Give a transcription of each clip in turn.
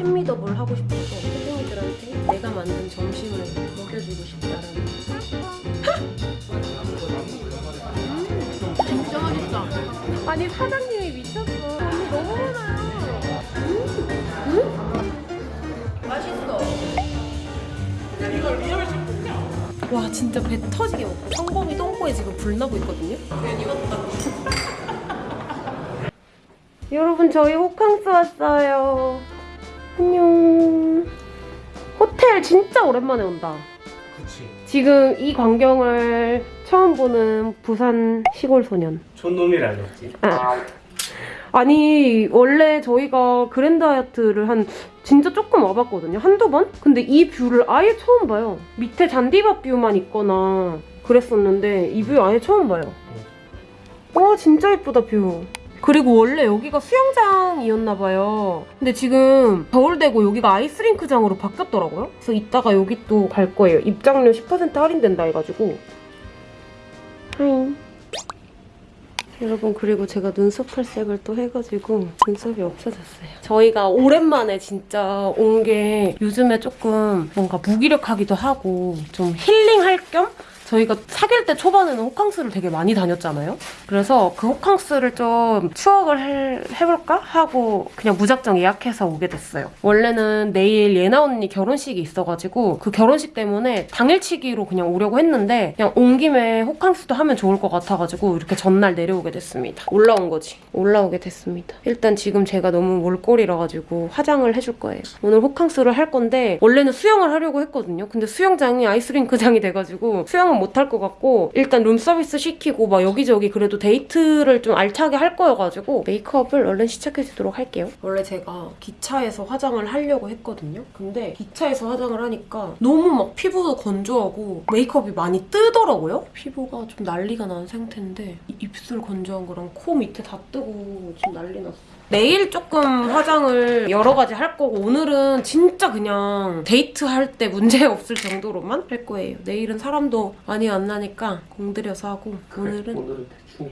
햄미더볼 하고 싶어서 선생님들한테 내가 만든 점심을 먹여주고 싶다라는 음, 진짜 맛있다. 아니 사장님이 미쳤어. 언니 너무 많아요 음? 맛있어. 와 진짜 배 터지게 먹고 성범이 똥꼬에 지금 불 나고 있거든요? 여러분 저희 호캉스 왔어요 안녕. 호텔 진짜 오랜만에 온다. 그치. 지금 이 광경을 처음 보는 부산 시골 소년. 촌놈이라졌지. 아. 아니 원래 저희가 그랜드 하얏트를 한 진짜 조금 와봤거든요. 한두 번? 근데 이 뷰를 아예 처음 봐요. 밑에 잔디밭 뷰만 있거나 그랬었는데 이 뷰 아예 처음 봐요. 와 진짜 예쁘다 뷰 그리고 원래 여기가 수영장이었나봐요. 근데 지금 겨울되고 여기가 아이스링크장으로 바뀌었더라고요. 그래서 이따가 여기 또 갈 거예요. 입장료 10% 할인된다 해가지고. 하잉 여러분 그리고 제가 눈썹 탈색을 또 해가지고 눈썹이 없어졌어요. 저희가 오랜만에 진짜 온 게 요즘에 조금 뭔가 무기력하기도 하고 좀 힐링할 겸 저희가 사귈 때 초반에는 호캉스를 되게 많이 다녔잖아요. 그래서 그 호캉스를 좀 추억을 해, 해볼까 하고 그냥 무작정 예약해서 오게 됐어요. 원래는 내일 예나 언니 결혼식이 있어가지고 그 결혼식 때문에 당일치기로 그냥 오려고 했는데 그냥 온 김에 호캉스도 하면 좋을 것 같아가지고 이렇게 전날 내려오게 됐습니다. 올라온 거지. 올라오게 됐습니다. 일단 지금 제가 너무 몰골이라 가지고 화장을 해줄 거예요. 오늘 호캉스를 할 건데 원래는 수영을 하려고 했거든요. 근데 수영장이 아이스링크장이 돼가지고 수영은 못할 것 같고 일단 룸서비스 시키고 막 여기저기 그래도 데이트를 좀 알차게 할 거여가지고 메이크업을 얼른 시작해주도록 할게요. 원래 제가 기차에서 화장을 하려고 했거든요. 근데 기차에서 화장을 하니까 너무 막 피부도 건조하고 메이크업이 많이 뜨더라고요. 피부가 좀 난리가 난 상태인데 이- 입술 건조한 거랑 코 밑에 다 뜨고 좀 난리 났어. 내일 조금 화장을 여러 가지 할 거고 오늘은 진짜 그냥 데이트할 때 문제 없을 정도로만 할 거예요. 내일은 사람도 많이 만나니까 공들여서 하고 오늘은 오늘은 대충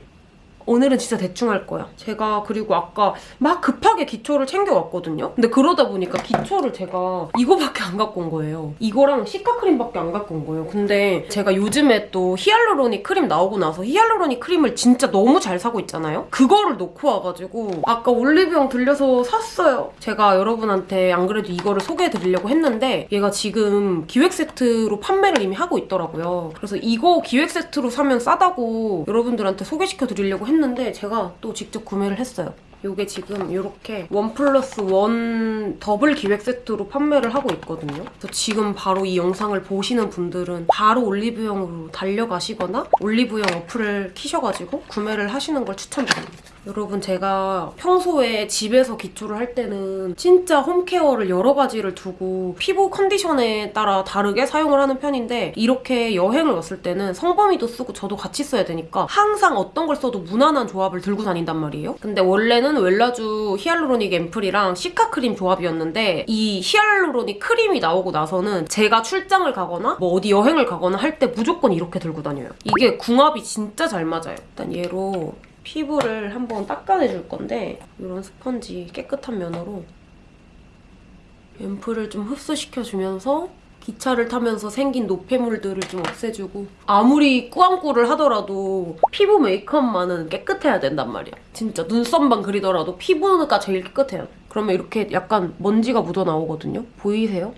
오늘은 진짜 대충 할 거야. 제가 그리고 아까 막 급하게 기초를 챙겨왔거든요. 근데 그러다 보니까 기초를 제가 이거밖에 안 갖고 온 거예요. 이거랑 cica 크림밖에 안 갖고 온 거예요. 근데 제가 요즘에 또 hyaluronic 크림 나오고 나서 hyaluronic 크림을 진짜 너무 잘 쓰고 있잖아요. 그거를 놓고 와가지고 아까 올리브영 들려서 샀어요. 제가 여러분한테 안 그래도 이거를 소개해드리려고 했는데 얘가 지금 기획 세트로 판매를 이미 하고 있더라고요. 그래서 이거 기획 세트로 사면 싸다고 여러분들한테 소개시켜드리려고 했는데 제가 또 직접 구매를 했어요. 이게 지금 이렇게 원 플러스 원 더블 기획 세트로 판매를 하고 있거든요. 그래서 지금 바로 이 영상을 보시는 분들은 바로 올리브영으로 달려가시거나 올리브영 어플을 키셔가지고 구매를 하시는 걸 추천드립니다. 여러분 제가 평소에 집에서 기초를 할 때는 진짜 홈케어를 여러 가지를 두고 피부 컨디션에 따라 다르게 사용을 하는 편인데 이렇게 여행을 왔을 때는 성범이도 쓰고 저도 같이 써야 되니까 항상 어떤 걸 써도 무난한 조합을 들고 다닌단 말이에요. 근데 원래는 웰라주 히알루로닉 앰플이랑 시카 크림 조합이었는데 이 히알루로닉 크림이 나오고 나서는 제가 출장을 가거나 뭐 어디 여행을 가거나 할 때 무조건 이렇게 들고 다녀요. 이게 궁합이 진짜 잘 맞아요. 일단 얘로 피부를 한번 닦아내줄 건데 이런 스펀지 깨끗한 면으로 앰플을 좀 흡수시켜주면서 기차를 타면서 생긴 노폐물들을 좀 없애주고 아무리 꾸안꾸를 하더라도 피부 메이크업만은 깨끗해야 된단 말이야. 진짜 눈썹만 그리더라도 피부가 제일 깨끗해요. 그러면 이렇게 약간 먼지가 묻어나오거든요? 보이세요?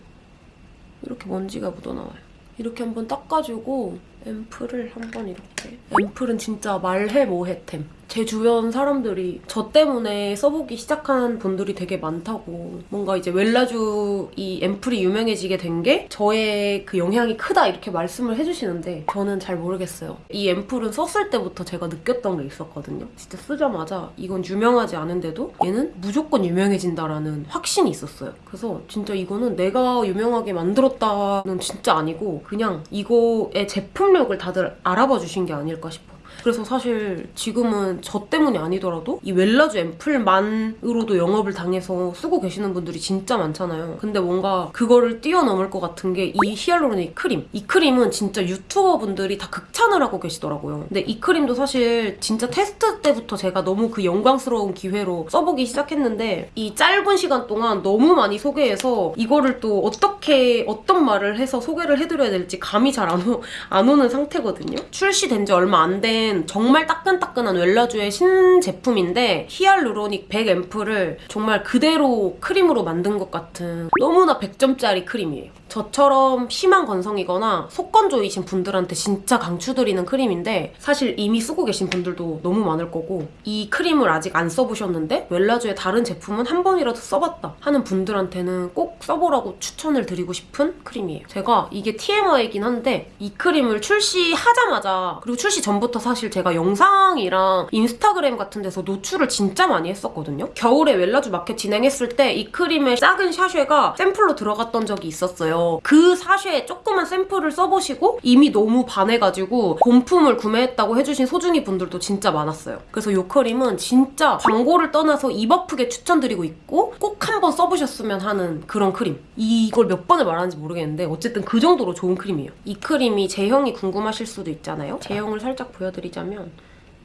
이렇게 먼지가 묻어나와요. 이렇게 한번 닦아주고 앰플을 한번 이렇게. 앰플은 진짜 말해 뭐해템 제 주변 사람들이 저 때문에 써보기 시작한 분들이 되게 많다고. 뭔가 이제 웰라주 이 앰플이 유명해지게 된 게 저의 그 영향이 크다 이렇게 말씀을 해주시는데 저는 잘 모르겠어요. 이 앰플은 썼을 때부터 제가 느꼈던 게 있었거든요. 진짜 쓰자마자 이건 유명하지 않은데도 얘는 무조건 유명해진다라는 확신이 있었어요. 그래서 진짜 이거는 내가 유명하게 만들었다는 진짜 아니고 그냥 이거의 제품력을 다들 알아봐 주신 게 아닐까 싶어 그래서 사실 지금은 저 때문이 아니더라도 이 웰라주 앰플만으로도 영업을 당해서 쓰고 계시는 분들이 진짜 많잖아요. 근데 뭔가 그거를 뛰어넘을 것 같은 게 이 hyaluronic 크림. 이 크림은 진짜 유튜버 분들이 다 극찬을 하고 계시더라고요. 근데 이 크림도 사실 진짜 테스트 때부터 제가 너무 그 영광스러운 기회로 써보기 시작했는데 이 짧은 시간 동안 너무 많이 소개해서 이거를 또 어떻게 어떤 말을 해서 소개를 해드려야 될지 감이 잘 안 안 오는 상태거든요. 출시된 지 얼마 안된 정말 따끈따끈한 웰라주의 신제품인데 hyaluronic 100 앰플을 정말 그대로 크림으로 만든 것 같은 너무나 100점짜리 크림이에요. 저처럼 심한 건성이거나 속건조이신 분들한테 진짜 강추드리는 크림인데 사실 이미 쓰고 계신 분들도 너무 많을 거고 이 크림을 아직 안 써보셨는데 웰라주의 다른 제품은 한 번이라도 써봤다 하는 분들한테는 꼭 써보라고 추천을 드리고 싶은 크림이에요. 제가 이게 TMI이긴 한데 이 크림을 출시하자마자 그리고 출시 전부터 사실 제가 영상이랑 인스타그램 같은 데서 노출을 진짜 많이 했었거든요. 겨울에 웰라주 마켓 진행했을 때 이 크림의 작은 sachet가 샘플로 들어갔던 적이 있었어요. 그 sachet 조그만 샘플을 써보시고 이미 너무 반해가지고 본품을 구매했다고 해주신 소중이 분들도 진짜 많았어요. 그래서 이 크림은 진짜 광고를 떠나서 입 아프게 추천드리고 있고 꼭 한번 써보셨으면 하는 그런 크림. 이걸 몇 번을 말하는지 모르겠는데 어쨌든 그 정도로 좋은 크림이에요. 이 크림이 제형이 궁금하실 수도 있잖아요. 제형을 살짝 보여드리자면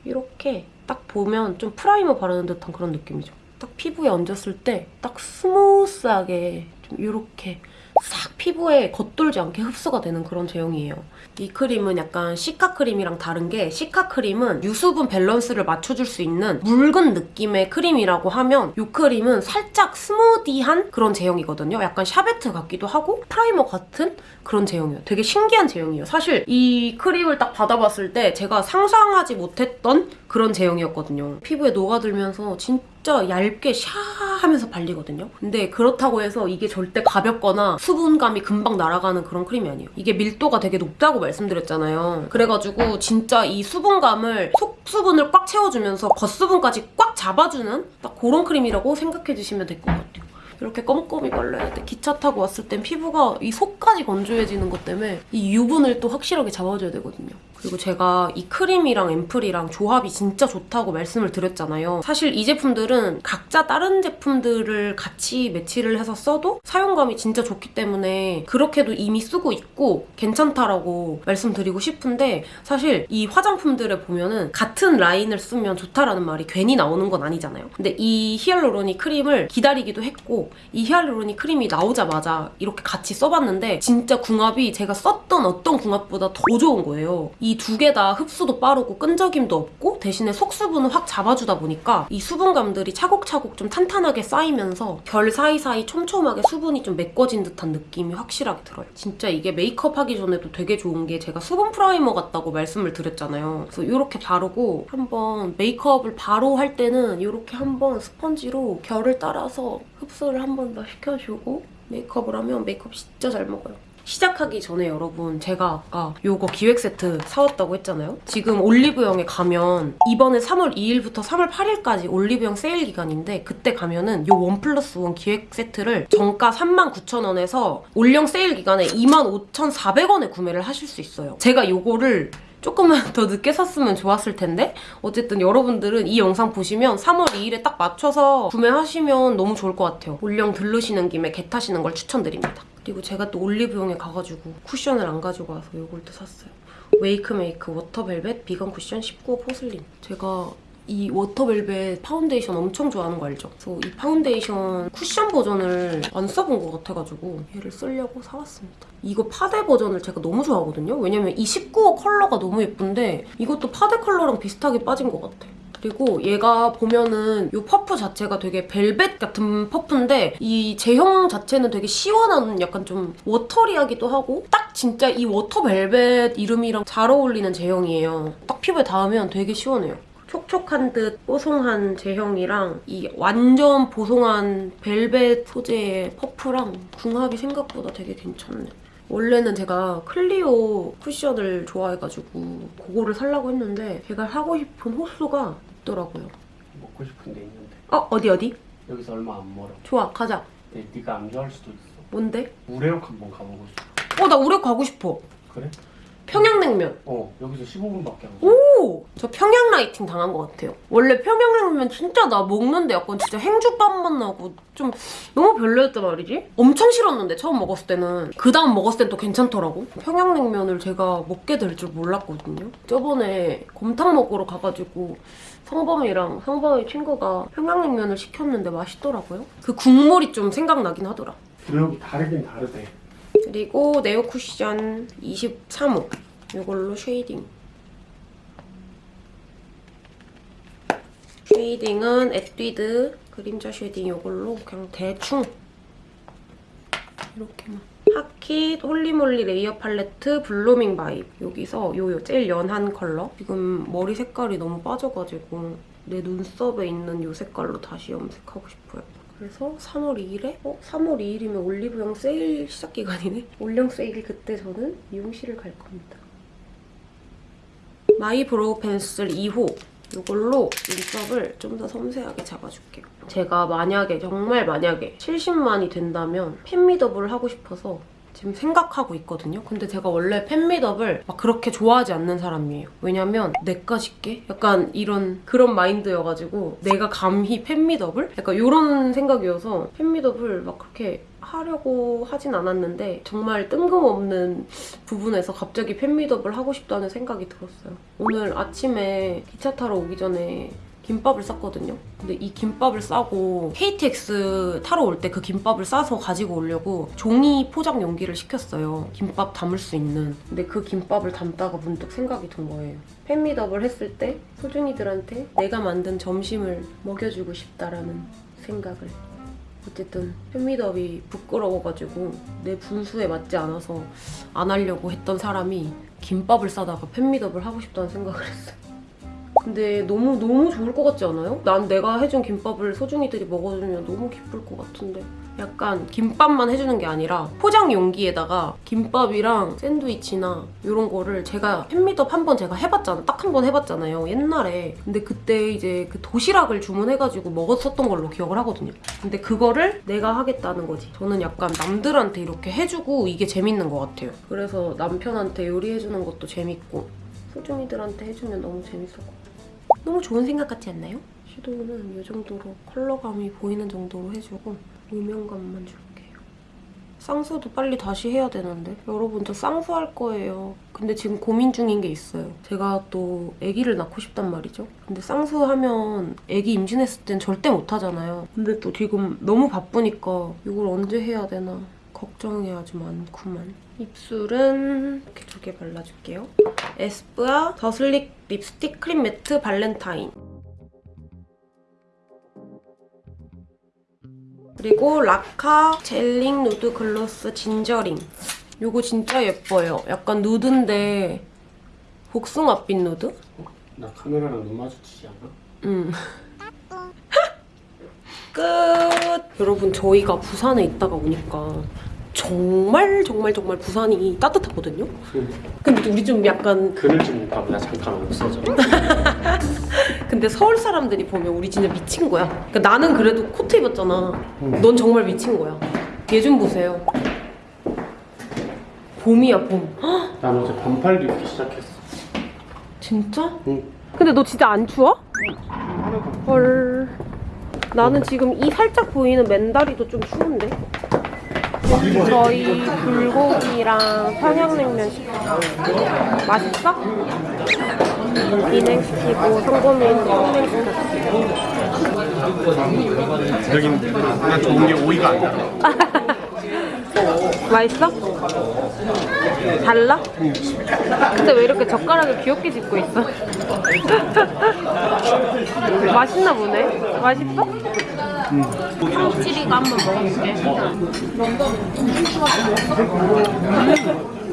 이렇게 딱 보면 좀 프라이머 바르는 듯한 그런 느낌이죠. 딱 피부에 얹었을 때 딱 스무스하게 좀 이렇게 싹 피부에 겉돌지 않게 흡수가 되는 그런 제형이에요. 이 크림은 약간 cica 크림이랑 다른 게 cica 크림은 유수분 밸런스를 맞춰줄 수 있는 묽은 느낌의 크림이라고 하면 이 크림은 살짝 스무디한 그런 제형이거든요. 약간 샤베트 같기도 하고 primer 같은 그런 제형이에요. 되게 신기한 제형이에요. 사실 이 크림을 딱 받아봤을 때 제가 상상하지 못했던 그런 제형이었거든요. 피부에 녹아들면서 진짜 얇게 샤 하면서 발리거든요. 근데 그렇다고 해서 이게 절대 가볍거나 수분감이 금방 날아가는 그런 크림이 아니에요. 이게 밀도가 되게 높다고 말씀드렸잖아요. 그래가지고 진짜 이 수분감을 속수분을 꽉 채워주면서 겉수분까지 꽉 잡아주는 딱 그런 크림이라고 생각해주시면 될 것 같아요. 이렇게 껌껌이 발라야 돼. 기차 타고 왔을 땐 피부가 이 속까지 건조해지는 것 때문에 이 유분을 또 확실하게 잡아줘야 되거든요. 그리고 제가 이 크림이랑 앰플이랑 조합이 진짜 좋다고 말씀을 드렸잖아요. 사실 이 제품들은 각자 다른 제품들을 같이 매치를 해서 써도 사용감이 진짜 좋기 때문에 그렇게도 이미 쓰고 있고 괜찮다라고 말씀드리고 싶은데 사실 이 화장품들을 보면은 같은 라인을 쓰면 좋다라는 말이 괜히 나오는 건 아니잖아요. 근데 이 hyaluronic 크림을 기다리기도 했고 이 hyaluronic 크림이 나오자마자 이렇게 같이 써봤는데 진짜 궁합이 제가 썼던 어떤 궁합보다 더 좋은 거예요. 이두 개 다 흡수도 빠르고 끈적임도 없고 대신에 속수분을 확 잡아주다 보니까 이 수분감들이 차곡차곡 좀 탄탄하게 쌓이면서 결 사이사이 촘촘하게 수분이 좀 메꿔진 듯한 느낌이 확실하게 들어요. 진짜 이게 메이크업 하기 전에도 되게 좋은 게 제가 수분 primer 같다고 말씀을 드렸잖아요. 그래서 이렇게 바르고 한번 메이크업을 바로 할 때는 이렇게 한번 스펀지로 결을 따라서 흡수를 한 번 더 시켜주고 메이크업을 하면 메이크업 진짜 잘 먹어요. 시작하기 전에 여러분 제가 아까 요거 기획 세트 사왔다고 했잖아요. 지금 올리브영에 가면 이번에 3월 2일부터 3월 8일까지 올리브영 세일 기간인데 그때 가면은 요 one plus one 기획 세트를 정가 39,000원에서 올영 세일 기간에 25,400원에 구매를 하실 수 있어요. 제가 요거를 조금만 더 늦게 샀으면 좋았을 텐데 어쨌든 여러분들은 이 영상 보시면 3월 2일에 딱 맞춰서 구매하시면 너무 좋을 것 같아요. 올영 들르시는 김에 get 하시는 걸 추천드립니다. 그리고 제가 또 올리브영에 가가지고 쿠션을 안 가지고 와서 이걸 또 샀어요. 웨이크메이크 워터벨벳 비건 쿠션 19호 포슬린. 제가 이 워터벨벳 파운데이션 엄청 좋아하는 거 알죠? 그래서 이 파운데이션 쿠션 버전을 안 써본 것 같아가지고 얘를 쓰려고 사왔습니다. 이거 파데 버전을 제가 너무 좋아하거든요? 왜냐면 이 19호 컬러가 너무 예쁜데 이것도 파데 컬러랑 비슷하게 빠진 것 같아. 그리고 얘가 보면은 이 퍼프 자체가 되게 벨벳 같은 퍼프인데 이 제형 자체는 되게 시원한 약간 좀 watery하기도 하고 딱 진짜 이 워터벨벳 이름이랑 잘 어울리는 제형이에요. 딱 피부에 닿으면 되게 시원해요. 촉촉한 듯 뽀송한 제형이랑 이 완전 보송한 벨벳 소재의 퍼프랑 궁합이 생각보다 되게 괜찮네. 원래는 제가 클리오 쿠션을 좋아해가지고 그거를 살라고 했는데 제가 사고 싶은 호수가 있더라고요. 먹고 싶은 데 있는데 어? 어디 어디? 여기서 얼마 안 멀어. 좋아 가자. 근데 네가 안 좋아할 수도 있어. 뭔데? 우레옥 한번 가보고 싶어. 어나 우레 가고 싶어. 그래? 평양냉면. 어 여기서 15분밖에 안오 걸려. 오! 저 평양 라이팅 당한 것 같아요. 원래 평양냉면 진짜 나 먹는데 약간 진짜 행주밥 맛 나고 좀 너무 별로였단 말이지? 엄청 싫었는데 처음 먹었을 때는 그 다음 먹었을 땐 또 괜찮더라고. 평양냉면을 제가 먹게 될 줄 몰랐거든요. 저번에 곰탕 먹으러 가가지고 성범이랑 성범이 친구가 평양냉면을 시켰는데 맛있더라고요. 그 국물이 좀 생각나긴 하더라. 구역이 다르긴 다르대. 그리고 네오 쿠션 23호 이걸로 shading shading은 에뛰드 그림자 shading 이걸로 그냥 대충 이렇게만 하킷 홀리몰리 레이어 팔레트 블루밍 바이브 여기서 요요 제일 연한 컬러 지금 머리 색깔이 너무 빠져가지고 내 눈썹에 있는 요 색깔로 다시 염색하고 싶어요 그래서 3월 2일에 어? 3월 2일이면 올리브영 세일 시작 기간이네? 올영 세일 그때 저는 미용실을 갈 겁니다. 마이 브로우 펜슬 2호 이걸로 눈썹을 좀 더 섬세하게 잡아줄게요. 제가 만약에 정말 만약에 70만이 된다면 팬미팅을 하고 싶어서 지금 생각하고 있거든요. 근데 제가 원래 팬미팅을 막 그렇게 좋아하지 않는 사람이에요. 왜냐면 내가 짓게? 약간 이런 그런 마인드여가지고 내가 감히 팬미팅을? 약간 이런 생각이어서 팬미팅을 막 그렇게 하려고 하진 않았는데 정말 뜬금없는 부분에서 갑자기 팬미팅을 하고 싶다는 생각이 들었어요. 오늘 아침에 기차 타러 오기 전에 김밥을 쌌거든요. 근데 이 김밥을 싸고 KTX 타러 올 때 그 김밥을 싸서 가지고 오려고 종이 포장 용기를 시켰어요. 김밥 담을 수 있는. 근데 그 김밥을 담다가 문득 생각이 든 거예요. 팬미팅을 했을 때 소중이들한테 내가 만든 점심을 먹여주고 싶다라는 생각을. 어쨌든 팬미팅이 부끄러워가지고 내 분수에 맞지 않아서 안 하려고 했던 사람이 김밥을 싸다가 팬미더블 하고 싶다는 생각을 했어요. 근데 너무 너무 좋을 것 같지 않아요? 난 내가 해준 김밥을 소중이들이 먹어주면 너무 기쁠 것 같은데 약간 김밥만 해주는 게 아니라 포장 용기에다가 김밥이랑 샌드위치나 이런 거를 제가 팬미덥 한번 제가 해봤잖아. 딱 한 번 해봤잖아요 옛날에. 근데 그때 이제 그 도시락을 주문해가지고 먹었었던 걸로 기억을 하거든요. 근데 그거를 내가 하겠다는 거지. 저는 약간 남들한테 이렇게 해주고 이게 재밌는 것 같아요. 그래서 남편한테 요리해주는 것도 재밌고 소중이들한테 해주면 너무 같아요. 너무 좋은 생각 같지 않나요? 섀도우는 이 정도로 컬러감이 보이는 정도로 해주고 음영감만 줄게요. 쌍수도 빨리 다시 해야 되는데 여러분 저 쌍수 할 거예요. 근데 지금 고민 중인 게 있어요. 제가 또 아기를 낳고 싶단 말이죠. 근데 쌍수하면 아기 임신했을 땐 절대 못 하잖아요. 근데 또 지금 너무 바쁘니까 이걸 언제 해야 되나 걱정이 아주 많구만. 입술은 이렇게 두 개 발라줄게요. 에스쁘아 더슬릭 립스틱 크림 매트 발렌타인 그리고 라카 젤링 누드 글로스 진저링 요거 진짜 예뻐요. 약간 누드인데 복숭아빛 누드? 나 카메라랑 눈 마주치지 않아? 음. 끝! 여러분 저희가 부산에 있다가 오니까 정말 정말 정말 부산이 따뜻하거든요? 근데 우리 좀 약간 그늘 좀 있다 보다 잠깐 없어져. 근데 서울 사람들이 보면 우리 진짜 미친 거야. 그러니까 나는 그래도 코트 입었잖아. 넌 정말 미친 거야. 얘 좀 보세요. 봄이야 봄. 헉, 난 어제 반팔 입기 시작했어. 진짜? 응. 근데 너 진짜 안 추워? 헐. 나는 지금 이 살짝 보이는 맨다리도 좀 추운데. 저희 불고기랑 평양냉면 시켰어요. 맛있어? 콩냉 시켰어. 여긴 난 좋은 게 오이가 아니야. 맛있어? 달라? 근데 왜 이렇게 젓가락을 귀엽게 짚고 있어? 맛있나 보네. 맛있어? 찌리가 한번 먹어볼게.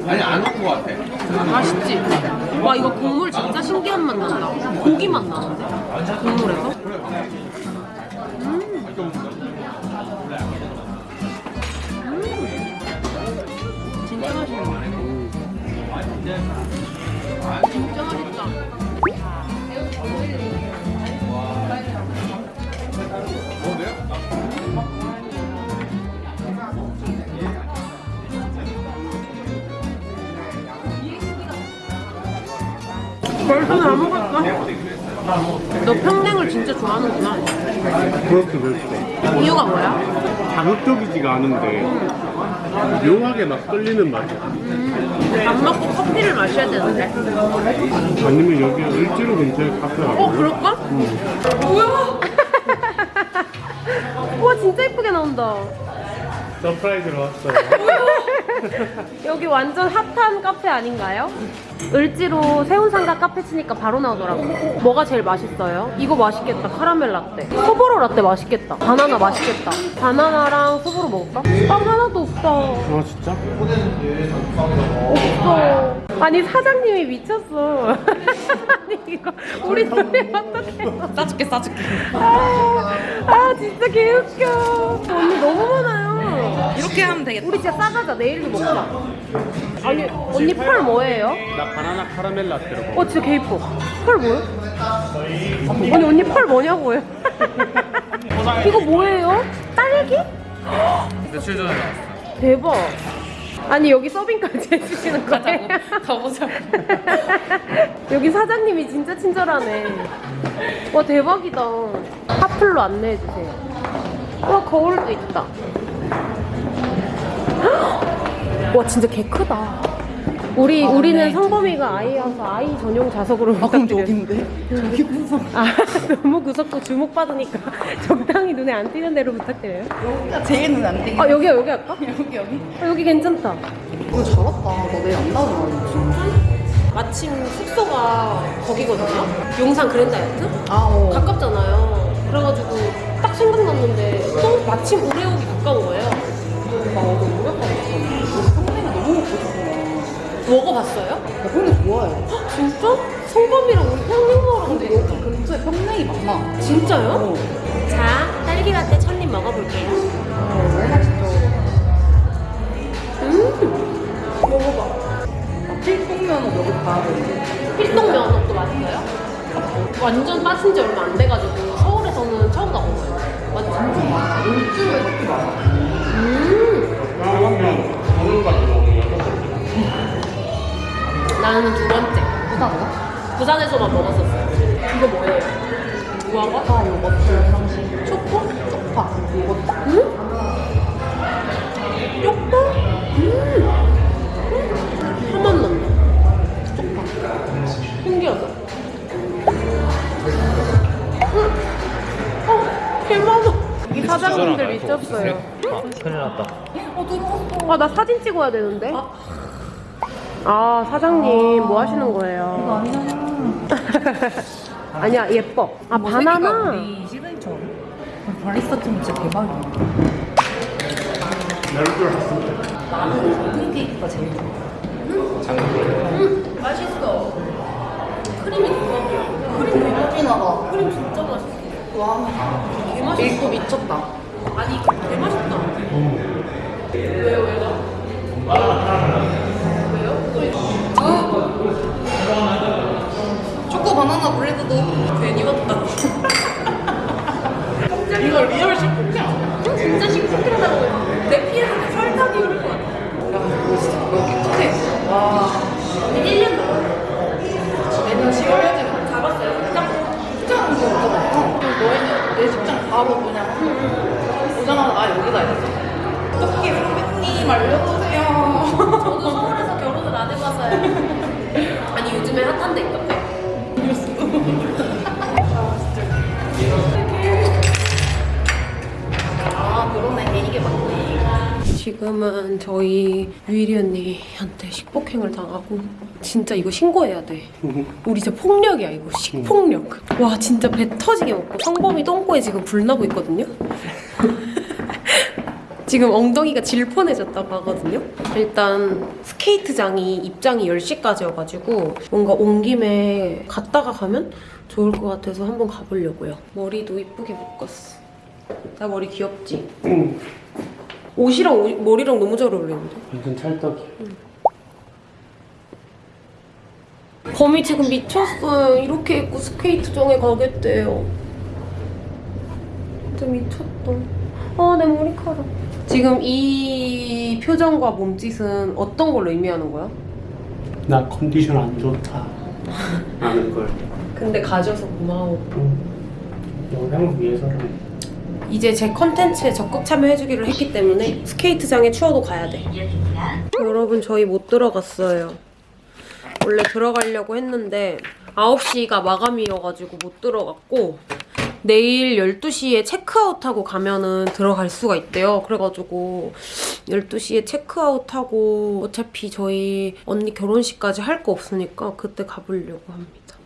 아니 안올것 같아. 맛있지? 와 이거 국물 진짜 신기한 맛 난다. 고기 맛 나는데? 국물에서? 음. 음. 진짜 맛있네. 벌써는 안 먹었어. 너 평냉을 진짜 좋아하는구나. 그렇게 그렇게 이유가 뭐야? 자극적이지가 않은데 묘하게 막 끌리는 맛이야 밥 먹고 커피를 마셔야 되는데. 아니면 여기 을지로 근처에 카페 어, 가볼래? 그럴까? 뭐야? 우와, 진짜 예쁘게 나온다. surprise로 왔어요 여기 완전 핫한 카페 아닌가요? 을지로 새운상가 카페 치니까 바로 나오더라고. 뭐가 제일 맛있어요? 이거 맛있겠다. 카라멜 라떼. 소보로 라떼 맛있겠다. 바나나 맛있겠다. 바나나랑 소보로 먹을까? 빵 하나도 없다. 아 진짜? 없어. 아니 사장님이 미쳤어. 아니 이거 우리 둘이 어떻게? 싸줄게 싸줄게 아, 아 진짜 개웃겨. 언니 너무 많아요. 이렇게 하면 되겠다 우리 진짜 싸가자. 내일도 먹자. 아니 언니 펄 뭐예요? 나 바나나 카라멜 라떼로 어 진짜 개 이뻐. 펄 뭐예요? 아니 언니 펄 뭐냐고요? 이거 뭐예요? 딸기? 며칠 전에 나왔어. 대박. 아니 여기 서빙까지 해주시는 거예요? 가보자 여기 사장님이 진짜 친절하네. 와 대박이다. 하플로 안내해 주세요. 와 거울도 있다. 와 진짜 개 크다. 우리 우리는 성범이가 아이여서 아이 전용 좌석으로 아 그럼. 저긴데? 저기 구석 아 너무 구석고 주목 받으니까 적당히 눈에 안 띄는 대로 부탁드려요. 여기가 제일 눈에 안 띄게 아 여기 여기 할까? 여기 여기 아, 여기 괜찮다. 잘 왔다 너 내일 안 나오잖아 마침 숙소가 거기거든요. 용산 그랜다이트? 아 어 가깝잖아요. 그래가지고 딱 생각났는데 또 마침 오레오기 가까운 거예요. 나어 먹어봤어요? 나 평냉 좋아해 헉, 진짜? 성범이랑 우리 평냉 먹으러 근데 여기 근처에 평냉이 많아 진짜요? 어. 자, 딸기 라떼 첫입 먹어볼게요. 어 너무 맛있어 음, 먹어봐. 아, 필동면은 여기 가야 되는데 필동 면허도 맛있어요? 완전 빠진 지 얼마 안 돼가지고 서울에서는 처음 가본 거예요. 맞지? 일주일에 이렇게 많아 음, 나는 두 번째. 부산가? 부산에서만 먹었었어요. 이거 뭐예요? 무화과? 아 요거트 상식 초코? 쪽파 요거트 응? 쪽파? 음. 한맛 난다. 쪽파. 신기하다. 음. 어, 개많아. 이 사장님들 미쳤어요. 큰일 났다 어 들어왔어 아, 나 사진 찍어야 되는데. 아, 사장님 뭐 하시는 거예요? 이거 아니잖아 아니야, 예뻐. 아, 뭐 바나나. 우리 시그니처 바리스타 팀 진짜 대박이야 나는 모든 케이크가 제일 좋아 음, 맛있어. 크림이 대박이야. 크림 진하다 크림 진짜 맛있어. 와개 맛있어. 밀고 미쳤다 아니 개 맛있다. 왜요 왜 바나나 브레드도 괜히 왔다. 이거 리얼 식품이야. 진짜 식품이라고. 내 피에서 설탕이 흐를 것 같아. 여기 끝에 와 1년 넘었어. 내년 10월에 잡았어요. 짱. 직장인 거 없잖아 너희는 내 직장 바로 그냥 오자마자 나 여기다 이랬어 어떻게 선배님 알려주세요 저도 서울에서 결혼을 안 해봐서요. 지금은 저희 유일이 언니한테 식폭행을 당하고 진짜 이거 신고해야 돼. 우리 진짜 폭력이야 이거 식폭력. 와 진짜 배 터지게 먹고 성범이 똥꼬에 지금 불 나고 있거든요. 지금 엉덩이가 질펀해졌다고 하거든요. 일단 스케이트장이 입장이 10시까지여가지고 뭔가 온 김에 갔다가 가면 좋을 것 같아서 한번 가보려고요. 머리도 이쁘게 묶었어. 나 머리 귀엽지? 응 옷이랑 옷- 머리랑 너무 잘 어울리는데? 완전 찰떡이야 범이 지금 미쳤어요. 이렇게 입고 스케이트장에 가겠대요. 진짜 미쳤다. 아, 내 머리카락. 지금 이 표정과 몸짓은 어떤 걸로 의미하는 거야? 나 컨디션 안 좋다 않을 걸. 근데 가져서 고마워. 영상을 위해서는 이제 제 컨텐츠에 적극 참여해주기로 했기 때문에 스케이트장에 추워도 가야 돼. 여러분 저희 못 들어갔어요. 원래 들어가려고 했는데 9시가 마감이어가지고 못 들어갔고 내일 12시에 체크아웃하고 가면은 들어갈 수가 있대요. 그래가지고 12시에 체크아웃하고 어차피 저희 언니 결혼식까지 할 거 없으니까 그때 가보려고 합니다.